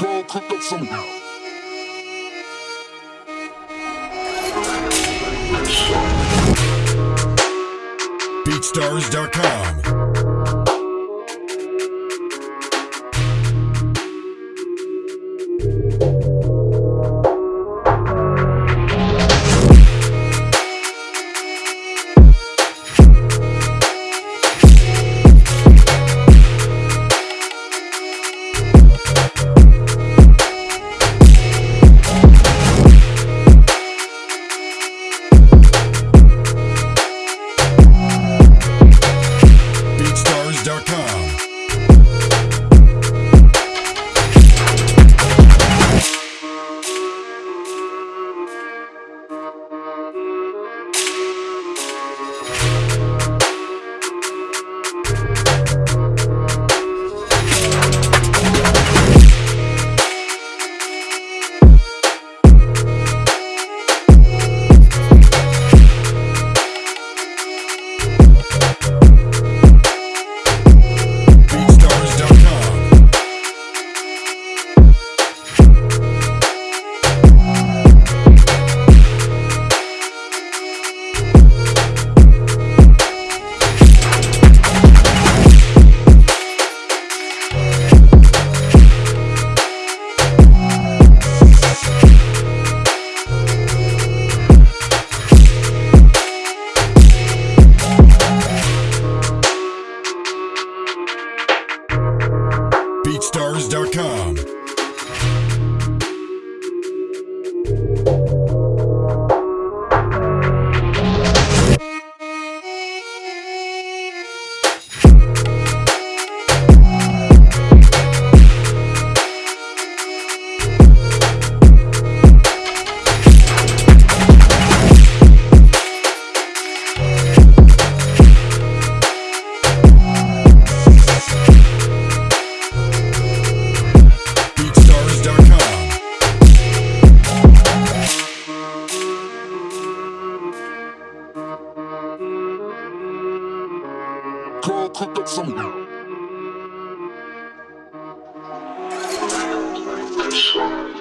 Girl, cook up some. BeatStars.com. BeatStars.com. Girl, cook up some Song.